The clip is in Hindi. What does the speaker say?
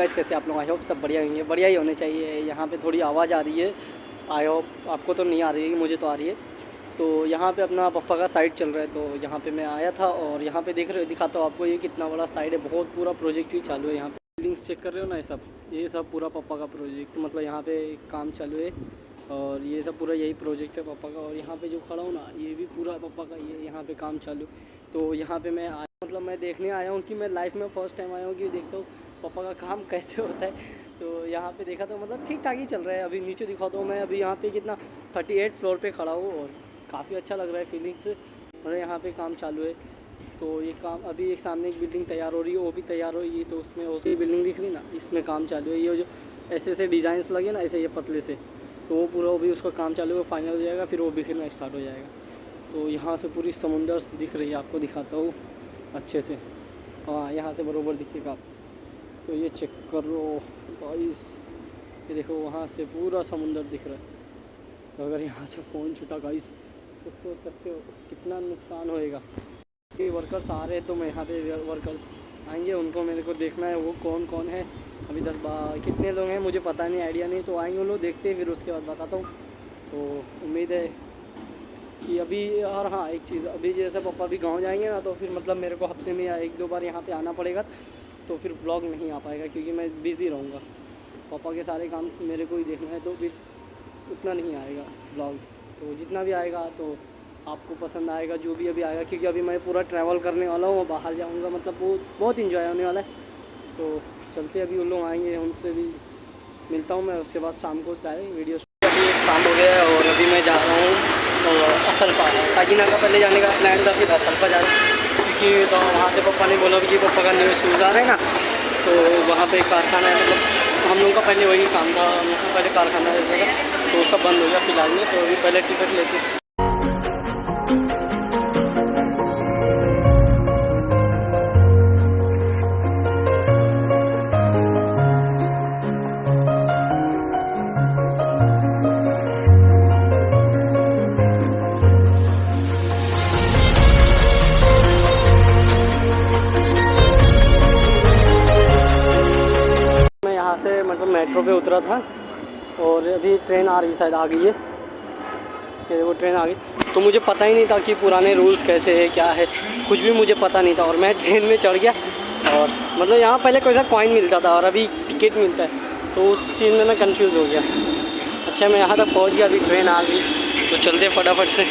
गाइस कैसे आप लोग? आई होप सब बढ़िया होंगे। बढ़िया ही होने चाहिए। यहाँ पे थोड़ी आवाज़ आ रही है। आई होप आपको तो नहीं आ रही है, मुझे तो आ रही है। तो यहाँ पे अपना पप्पा का साइड चल रहा है। तो यहाँ पे मैं आया था और यहाँ पे देख रहे हो, दिखाता हूँ आपको ये कितना बड़ा साइड है। बहुत पूरा प्रोजेक्ट ही चालू है यहाँ पे। बिल्डिंग्स चेक कर रहे हो ना ये सब? ये सब पूरा पप्पा का प्रोजेक्ट मतलब यहाँ पे काम चालू है। और ये सब पूरा यही प्रोजेक्ट है पापा का। और यहाँ पे जो खड़ा हूँ ना, ये भी पूरा पापा का ये यहाँ पे काम चालू। तो यहाँ पे मैं आया मतलब मैं देखने आया हूँ कि मैं लाइफ में फ़र्स्ट टाइम आया हूँ कि देखता हूँ। पापा का काम कैसे होता है। तो यहाँ पे देखा तो मतलब ठीक ठाक ही चल रहा है। अभी नीचे दिखाता हूँ मैं। अभी यहाँ पे कितना थर्टी एट फ्लोर पे खड़ा हूँ और काफ़ी अच्छा लग रहा है फीलिंग्स मतलब यहाँ पे काम चालू है। तो ये काम अभी एक सामने एक बिल्डिंग तैयार हो रही है, वो भी तैयार हो रही है। तो उसमें उसकी बिल्डिंग दिख रही ना, इसमें काम चालू है। ये जो ऐसे ऐसे डिज़ाइंस लगे ना, ऐसे ये पतले से तो वो पूरा भी उसका काम चालू है फाइनल हो जाएगा, फिर वो बिखरना स्टार्ट हो जाएगा। तो यहाँ से पूरी समुंदर दिख रही है, आपको दिखाता हूँ अच्छे से। हाँ यहाँ से बरोबर दिखेगा तो ये चेक कर गाइस ये देखो, वहाँ से पूरा समुंदर दिख रहा है। तो अगर यहाँ से फ़ोन छुटा गाइस तो सोच सकते हो कितना नुकसान होएगा। ये वर्कर्स आ रहे हैं तो मैं यहाँ पे वर्कर्स आएँगे, उनको मेरे को देखना है, वो कौन कौन है। अभी तक कितने लोग हैं, मुझे पता नहीं आइडिया नहीं तो आएँगे लोग, देखते हैं, फिर उसके बाद बताता हूँ। तो उम्मीद है कि अभी, और हाँ एक चीज़, अभी जैसे पापा अभी गाँव जाएँगे ना तो फिर मतलब मेरे को हफ़्ते में या एक दो बार यहाँ पे आना पड़ेगा। तो फिर ब्लॉग नहीं आ पाएगा क्योंकि मैं बिज़ी रहूँगा। पापा के सारे काम मेरे को ही देखना है तो फिर उतना नहीं आएगा ब्लॉग तो जितना भी आएगा तो आपको पसंद आएगा, जो भी अभी आएगा, क्योंकि अभी मैं पूरा ट्रैवल करने वाला हूँ बाहर जाऊँगा मतलब बहुत बहुत इन्जॉय होने वाला है। तो चलते अभी उन लोग आएँगे, उनसे भी मिलता हूँ मैं, उसके बाद शाम को चाहे वीडियो अभी शाम हो गया और अभी मैं जा रहा हूँ तो असलफा सागिना का पहले जाने का प्लान था, फिर असलफा जा रहा हूँ। क्योंकि तो वहाँ से पापा ने बोला कि पप्पा का न्यू शूज़ आ रहे हैं ना तो वहाँ पे कारखाना है मतलब हम लोगों का पहले वही काम था, हम लोग का पहले कारखाना रहता था तो सब बंद हो गया फ़िलहाल में तो अभी पहले टिकट लेते यहाँ से मतलब मेट्रो पे उतरा था और अभी ट्रेन आ रही, शायद आ गई है। ये वो ट्रेन आ गई। तो मुझे पता ही नहीं था कि पुराने रूल्स कैसे है, क्या है। कुछ भी मुझे पता नहीं था और मैं ट्रेन में चढ़ गया और मतलब यहाँ पहले कोई सा कॉइन मिलता था और अभी टिकट मिलता है। तो उस चीज़ में मैं कंफ्यूज हो गया। अच्छा मैं यहाँ तक पहुँच गया, अभी ट्रेन आ गई। तो चलते फटाफट से।